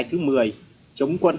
bài thứ 10 chống quân.